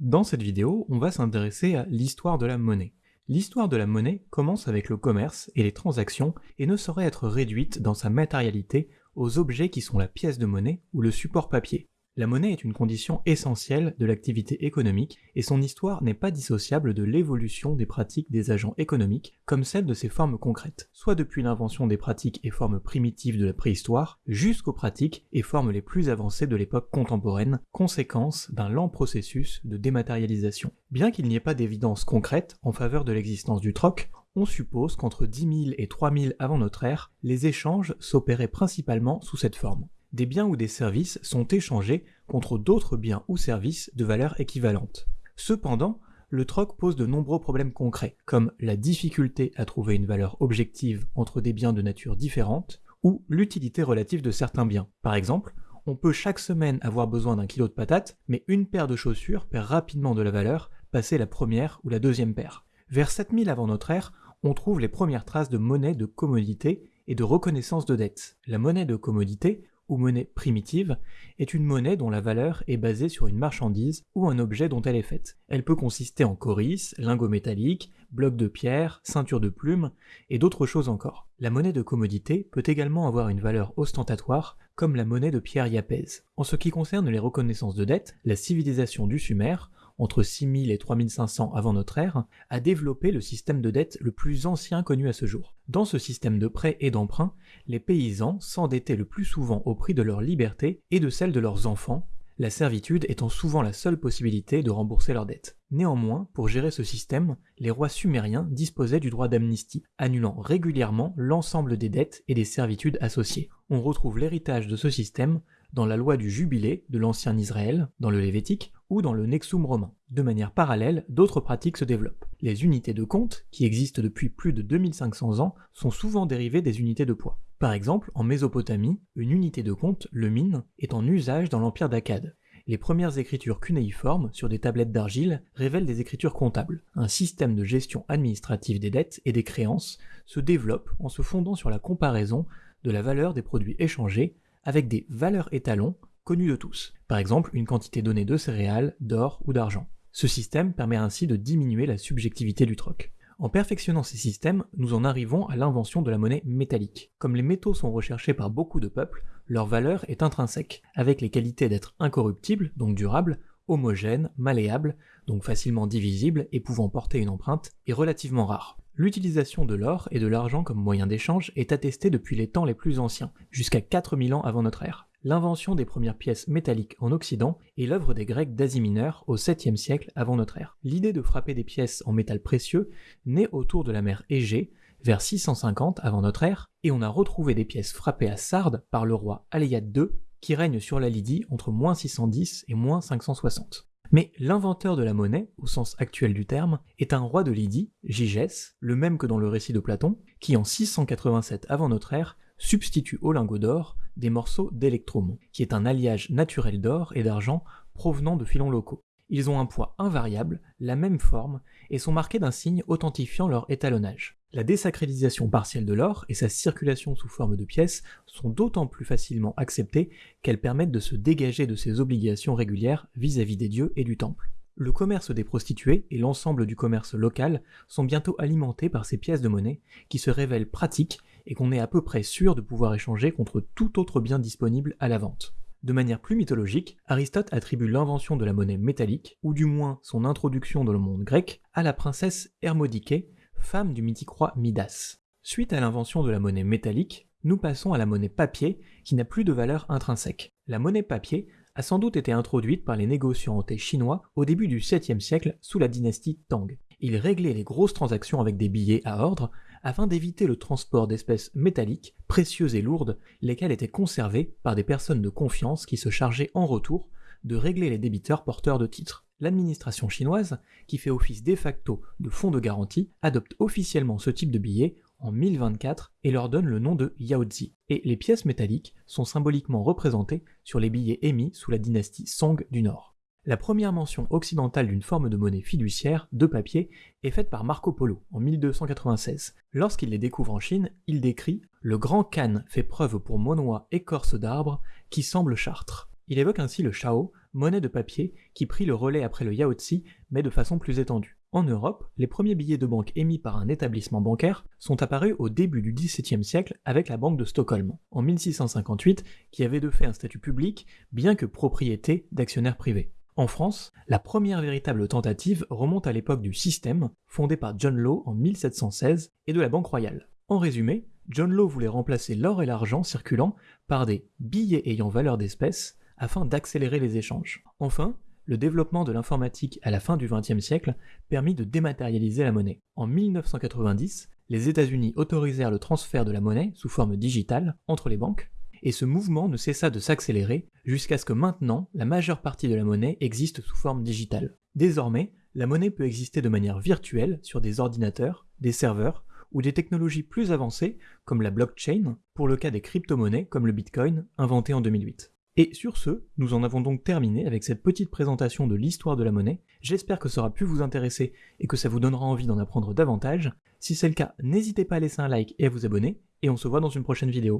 Dans cette vidéo, on va s'intéresser à l'histoire de la monnaie. L'histoire de la monnaie commence avec le commerce et les transactions et ne saurait être réduite dans sa matérialité aux objets qui sont la pièce de monnaie ou le support papier. La monnaie est une condition essentielle de l'activité économique et son histoire n'est pas dissociable de l'évolution des pratiques des agents économiques comme celle de ses formes concrètes, soit depuis l'invention des pratiques et formes primitives de la préhistoire jusqu'aux pratiques et formes les plus avancées de l'époque contemporaine, conséquence d'un lent processus de dématérialisation. Bien qu'il n'y ait pas d'évidence concrète en faveur de l'existence du troc, on suppose qu'entre 10 000 et 3 000 avant notre ère, les échanges s'opéraient principalement sous cette forme des biens ou des services sont échangés contre d'autres biens ou services de valeur équivalente. Cependant, le troc pose de nombreux problèmes concrets, comme la difficulté à trouver une valeur objective entre des biens de nature différente, ou l'utilité relative de certains biens. Par exemple, on peut chaque semaine avoir besoin d'un kilo de patates, mais une paire de chaussures perd rapidement de la valeur, passé la première ou la deuxième paire. Vers 7000 avant notre ère, on trouve les premières traces de monnaie de commodité et de reconnaissance de dette. La monnaie de commodité ou monnaie primitive est une monnaie dont la valeur est basée sur une marchandise ou un objet dont elle est faite. Elle peut consister en coris, lingots métalliques, blocs de pierre, ceinture de plumes et d'autres choses encore. La monnaie de commodité peut également avoir une valeur ostentatoire comme la monnaie de pierre Yapez. En ce qui concerne les reconnaissances de dette, la civilisation du Sumer entre 6000 et 3500 avant notre ère, a développé le système de dette le plus ancien connu à ce jour. Dans ce système de prêts et d'emprunts, les paysans s'endettaient le plus souvent au prix de leur liberté et de celle de leurs enfants, la servitude étant souvent la seule possibilité de rembourser leurs dettes. Néanmoins, pour gérer ce système, les rois sumériens disposaient du droit d'amnistie, annulant régulièrement l'ensemble des dettes et des servitudes associées. On retrouve l'héritage de ce système dans la loi du jubilé de l'ancien Israël, dans le Lévitique, ou dans le Nexum romain. De manière parallèle, d'autres pratiques se développent. Les unités de compte, qui existent depuis plus de 2500 ans, sont souvent dérivées des unités de poids. Par exemple, en Mésopotamie, une unité de compte, le min, est en usage dans l'empire d'Akkad. Les premières écritures cunéiformes sur des tablettes d'argile révèlent des écritures comptables. Un système de gestion administrative des dettes et des créances se développe en se fondant sur la comparaison de la valeur des produits échangés avec des valeurs étalons de tous, par exemple une quantité donnée de céréales, d'or ou d'argent. Ce système permet ainsi de diminuer la subjectivité du troc. En perfectionnant ces systèmes, nous en arrivons à l'invention de la monnaie métallique. Comme les métaux sont recherchés par beaucoup de peuples, leur valeur est intrinsèque, avec les qualités d'être incorruptible, donc durable, homogène, malléable, donc facilement divisible et pouvant porter une empreinte, et relativement rare. L'utilisation de l'or et de l'argent comme moyen d'échange est attestée depuis les temps les plus anciens, jusqu'à 4000 ans avant notre ère. L'invention des premières pièces métalliques en Occident est l'œuvre des Grecs d'Asie mineure au 7e siècle avant notre ère. L'idée de frapper des pièces en métal précieux naît autour de la mer Égée, vers 650 avant notre ère, et on a retrouvé des pièces frappées à Sardes par le roi Aléiade II, qui règne sur la Lydie entre 610 et 560. Mais l'inventeur de la monnaie, au sens actuel du terme, est un roi de Lydie, Gigès, le même que dans le récit de Platon, qui en 687 avant notre ère substitue au lingot d'or des morceaux d'électrum, qui est un alliage naturel d'or et d'argent provenant de filons locaux. Ils ont un poids invariable, la même forme, et sont marqués d'un signe authentifiant leur étalonnage. La désacralisation partielle de l'or et sa circulation sous forme de pièces sont d'autant plus facilement acceptées qu'elles permettent de se dégager de ses obligations régulières vis-à-vis des dieux et du temple. Le commerce des prostituées et l'ensemble du commerce local sont bientôt alimentés par ces pièces de monnaie qui se révèlent pratiques et qu'on est à peu près sûr de pouvoir échanger contre tout autre bien disponible à la vente. De manière plus mythologique, Aristote attribue l'invention de la monnaie métallique, ou du moins son introduction dans le monde grec, à la princesse Hermodiké, femme du mythique roi Midas. Suite à l'invention de la monnaie métallique, nous passons à la monnaie papier qui n'a plus de valeur intrinsèque. La monnaie papier a sans doute été introduite par les négociants chinois au début du 7e siècle sous la dynastie Tang. Ils réglaient les grosses transactions avec des billets à ordre afin d'éviter le transport d'espèces métalliques, précieuses et lourdes, lesquelles étaient conservées par des personnes de confiance qui se chargeaient en retour de régler les débiteurs porteurs de titres. L'administration chinoise, qui fait office de facto de fonds de garantie, adopte officiellement ce type de billets en 1024 et leur donne le nom de Yaozi. Et les pièces métalliques sont symboliquement représentées sur les billets émis sous la dynastie Song du Nord. La première mention occidentale d'une forme de monnaie fiduciaire de papier est faite par Marco Polo en 1296. Lorsqu'il les découvre en Chine, il décrit Le grand Khan fait preuve pour monois écorce d'arbre qui semble chartre. Il évoque ainsi le Shao, monnaie de papier qui prit le relais après le Yaozi, mais de façon plus étendue. En Europe, les premiers billets de banque émis par un établissement bancaire sont apparus au début du XVIIe siècle avec la Banque de Stockholm, en 1658, qui avait de fait un statut public, bien que propriété d'actionnaires privés. En France, la première véritable tentative remonte à l'époque du système, fondé par John Law en 1716, et de la Banque royale. En résumé, John Law voulait remplacer l'or et l'argent circulant par des billets ayant valeur d'espèce afin d'accélérer les échanges. Enfin, le développement de l'informatique à la fin du XXe siècle permit de dématérialiser la monnaie. En 1990, les États-Unis autorisèrent le transfert de la monnaie sous forme digitale entre les banques, et ce mouvement ne cessa de s'accélérer jusqu'à ce que maintenant la majeure partie de la monnaie existe sous forme digitale. Désormais, la monnaie peut exister de manière virtuelle sur des ordinateurs, des serveurs ou des technologies plus avancées comme la blockchain pour le cas des crypto-monnaies comme le Bitcoin inventé en 2008. Et sur ce, nous en avons donc terminé avec cette petite présentation de l'histoire de la monnaie. J'espère que ça aura pu vous intéresser et que ça vous donnera envie d'en apprendre davantage. Si c'est le cas, n'hésitez pas à laisser un like et à vous abonner, et on se voit dans une prochaine vidéo.